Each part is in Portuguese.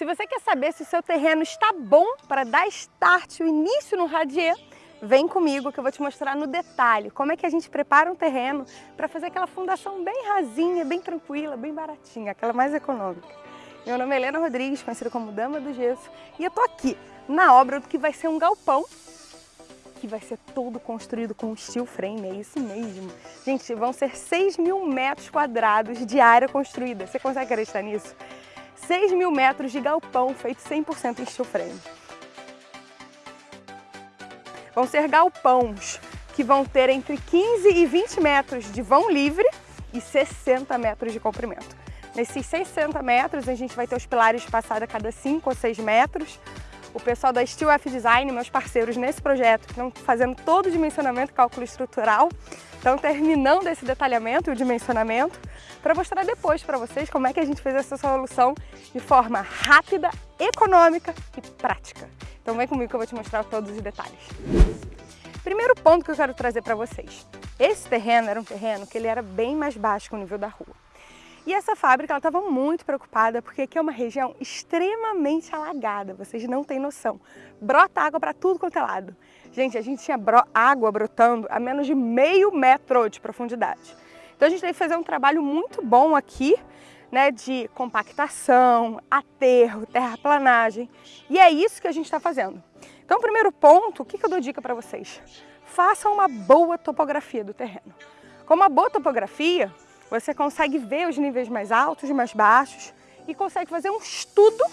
Se você quer saber se o seu terreno está bom para dar start, o início no radier, vem comigo que eu vou te mostrar no detalhe como é que a gente prepara um terreno para fazer aquela fundação bem rasinha, bem tranquila, bem baratinha, aquela mais econômica. Meu nome é Helena Rodrigues, conhecida como Dama do Gesso, e eu tô aqui na obra do que vai ser um galpão que vai ser todo construído com steel frame, é isso mesmo. Gente, vão ser 6 mil metros quadrados de área construída. Você consegue acreditar nisso? 6 mil metros de galpão feito 100% em steel frame. Vão ser galpões que vão ter entre 15 e 20 metros de vão livre e 60 metros de comprimento. Nesses 60 metros a gente vai ter os pilares passados a cada 5 ou 6 metros. O pessoal da Steel F Design, meus parceiros nesse projeto, estão fazendo todo o dimensionamento e cálculo estrutural, estão terminando esse detalhamento e o dimensionamento para mostrar depois para vocês como é que a gente fez essa solução de forma rápida, econômica e prática. Então vem comigo que eu vou te mostrar todos os detalhes. Primeiro ponto que eu quero trazer para vocês. Esse terreno era um terreno que ele era bem mais baixo que o nível da rua. E essa fábrica estava muito preocupada porque aqui é uma região extremamente alagada, vocês não têm noção. Brota água para tudo quanto é lado. Gente, a gente tinha bro água brotando a menos de meio metro de profundidade. Então a gente teve que fazer um trabalho muito bom aqui, né, de compactação, aterro, terraplanagem. E é isso que a gente está fazendo. Então, primeiro ponto, o que, que eu dou dica para vocês? Façam uma boa topografia do terreno. Com uma boa topografia, você consegue ver os níveis mais altos mais baixos e consegue fazer um estudo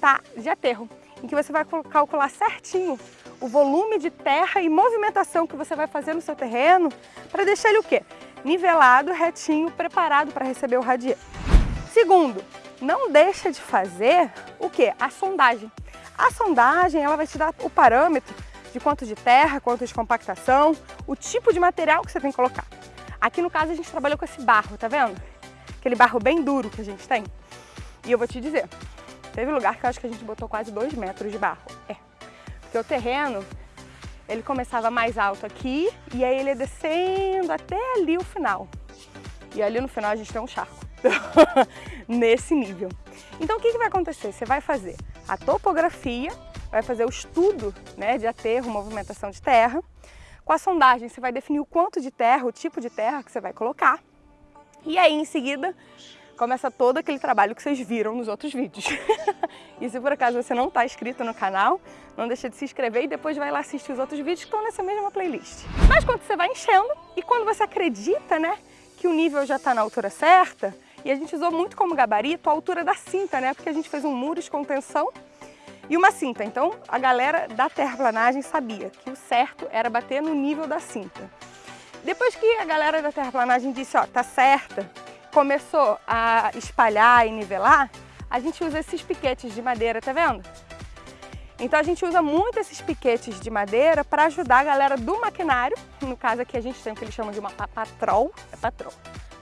tá, de aterro, em que você vai calcular certinho o volume de terra e movimentação que você vai fazer no seu terreno para deixar ele o quê? Nivelado, retinho, preparado para receber o radier. Segundo, não deixa de fazer o que? A sondagem. A sondagem ela vai te dar o parâmetro de quanto de terra, quanto de compactação, o tipo de material que você tem que colocar. Aqui no caso a gente trabalhou com esse barro, tá vendo? Aquele barro bem duro que a gente tem. E eu vou te dizer, teve lugar que eu acho que a gente botou quase dois metros de barro. É, porque o terreno, ele começava mais alto aqui e aí ele ia descendo até ali o final. E ali no final a gente tem um charco. nesse nível. Então o que, que vai acontecer? Você vai fazer a topografia, vai fazer o estudo né, de aterro, movimentação de terra. Com a sondagem você vai definir o quanto de terra, o tipo de terra que você vai colocar. E aí em seguida começa todo aquele trabalho que vocês viram nos outros vídeos. e se por acaso você não está inscrito no canal, não deixa de se inscrever e depois vai lá assistir os outros vídeos que estão nessa mesma playlist. Mas quando você vai enchendo e quando você acredita né, que o nível já está na altura certa, e a gente usou muito como gabarito a altura da cinta, né? Porque a gente fez um muro de contenção e uma cinta. Então a galera da terraplanagem sabia que o certo era bater no nível da cinta. Depois que a galera da terraplanagem disse, ó, tá certa, começou a espalhar e nivelar, a gente usa esses piquetes de madeira, tá vendo? Então a gente usa muito esses piquetes de madeira para ajudar a galera do maquinário, no caso aqui a gente tem o que eles chamam de uma patrol, é patrol,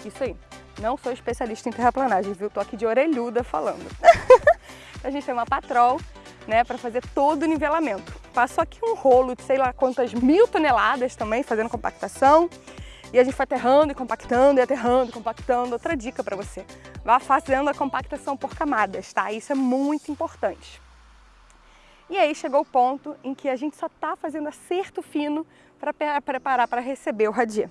isso aí. Não sou especialista em terraplanagem, viu? Tô aqui de orelhuda falando. a gente tem uma patrol, né, para fazer todo o nivelamento. Passou aqui um rolo de sei lá quantas mil toneladas também, fazendo compactação. E a gente foi aterrando e compactando, e aterrando e compactando. Outra dica para você, vá fazendo a compactação por camadas, tá? Isso é muito importante. E aí chegou o ponto em que a gente só está fazendo acerto fino para preparar para receber o radier.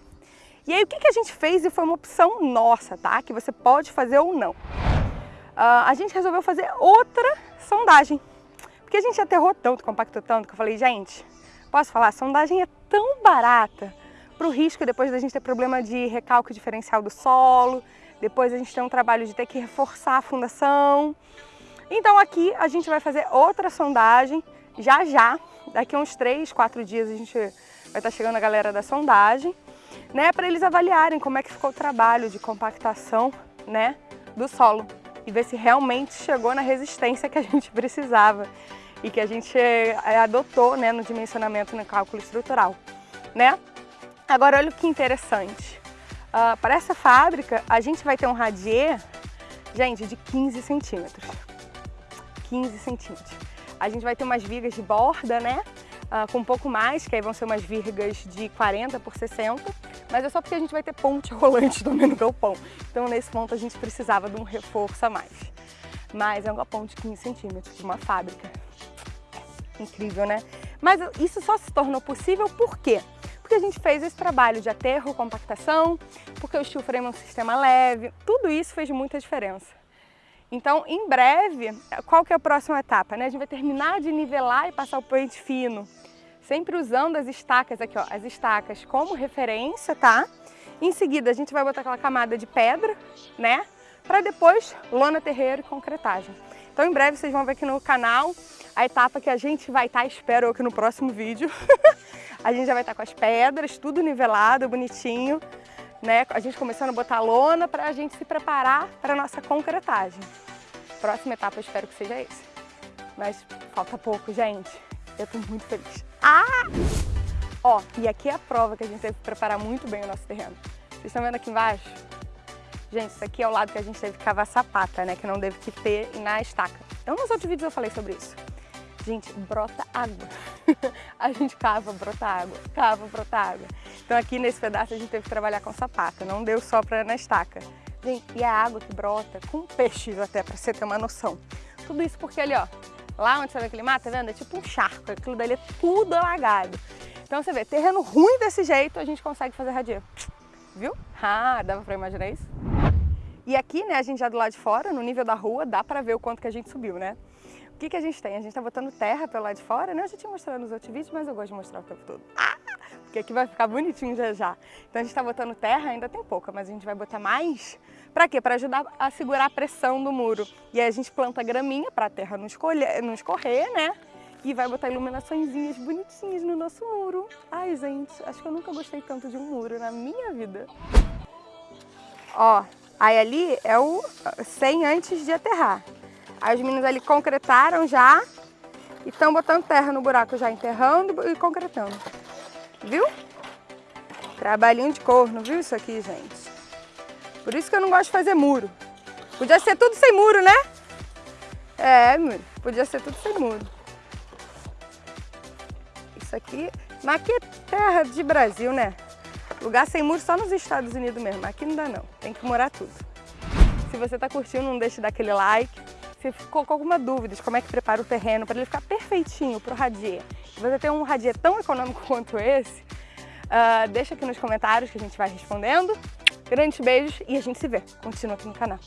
E aí o que, que a gente fez e foi uma opção nossa, tá? Que você pode fazer ou não. Uh, a gente resolveu fazer outra sondagem. Porque a gente aterrou tanto, compactou tanto, que eu falei, gente, posso falar, a sondagem é tão barata para o risco depois da gente ter problema de recalque diferencial do solo, depois a gente tem um trabalho de ter que reforçar a fundação. Então aqui a gente vai fazer outra sondagem, já já, daqui uns 3, 4 dias a gente vai estar tá chegando a galera da sondagem né, para eles avaliarem como é que ficou o trabalho de compactação né, do solo e ver se realmente chegou na resistência que a gente precisava e que a gente eh, adotou né, no dimensionamento no cálculo estrutural. Né? Agora olha que interessante, uh, para essa fábrica a gente vai ter um radier, gente, de 15 centímetros, 15 centímetros. A gente vai ter umas vigas de borda, né, uh, com um pouco mais, que aí vão ser umas vigas de 40 por 60, mas é só porque a gente vai ter ponte rolante no galpão. Então nesse ponto a gente precisava de um reforço a mais. mas é um galpão de 15 centímetros, de uma fábrica. Incrível, né? Mas isso só se tornou possível por quê? Porque a gente fez esse trabalho de aterro, compactação, porque o steel frame é um sistema leve, tudo isso fez muita diferença. Então, em breve, qual que é a próxima etapa? Né? A gente vai terminar de nivelar e passar o pente fino, sempre usando as estacas aqui, ó, as estacas como referência, tá? Em seguida, a gente vai botar aquela camada de pedra, né? Para depois, lona terreiro e concretagem. Então, em breve, vocês vão ver aqui no canal a etapa que a gente vai estar, tá, espero que no próximo vídeo. a gente já vai estar tá com as pedras, tudo nivelado, bonitinho né? A gente começando a botar lona para a gente se preparar para a nossa concretagem. Próxima etapa eu espero que seja esse. Mas falta pouco, gente. Eu estou muito feliz. Ah! Ó, e aqui é a prova que a gente teve que preparar muito bem o nosso terreno. Vocês estão vendo aqui embaixo? Gente, isso aqui é o lado que a gente teve que cavar sapata, né? Que não deve que ter na estaca. Então nos outros vídeos eu falei sobre isso. Gente, brota água. a gente cava, brota água, cava, brota água. Então aqui nesse pedaço a gente teve que trabalhar com sapata, não deu só para na estaca. Gente, e a água que brota com peixes até, para você ter uma noção. Tudo isso porque ali, ó, lá onde você vê aquele mato, tá vendo? É tipo um charco, aquilo dali é tudo alagado. Então você vê, terreno ruim desse jeito, a gente consegue fazer radia. Viu? Ah, dava para imaginar isso? E aqui, né, a gente já do lado de fora, no nível da rua, dá para ver o quanto que a gente subiu, né? O que, que a gente tem? A gente está botando terra pelo lado de fora, né? Eu já tinha mostrado nos outros vídeos, mas eu gosto de mostrar o tempo todo. Ah! Porque aqui vai ficar bonitinho já já. Então a gente está botando terra, ainda tem pouca, mas a gente vai botar mais. Para quê? Para ajudar a segurar a pressão do muro. E aí a gente planta graminha para a terra não, escolher, não escorrer, né? E vai botar iluminaçõezinhas bonitinhas no nosso muro. Ai, gente, acho que eu nunca gostei tanto de um muro na minha vida. Ó, aí ali é o 100 antes de aterrar. Aí os meninos ali concretaram já e estão botando terra no buraco já, enterrando e concretando. Viu? Trabalhinho de corno, viu isso aqui, gente? Por isso que eu não gosto de fazer muro. Podia ser tudo sem muro, né? É, podia ser tudo sem muro. Isso aqui, mas aqui é terra de Brasil, né? Lugar sem muro só nos Estados Unidos mesmo, aqui não dá não, tem que morar tudo. Se você tá curtindo, não deixe de dar aquele like, se ficou com alguma dúvida de como é que prepara o terreno para ele ficar perfeitinho para o radier, e você tem um radier tão econômico quanto esse, uh, deixa aqui nos comentários que a gente vai respondendo. Grandes beijos e a gente se vê. Continua aqui no canal.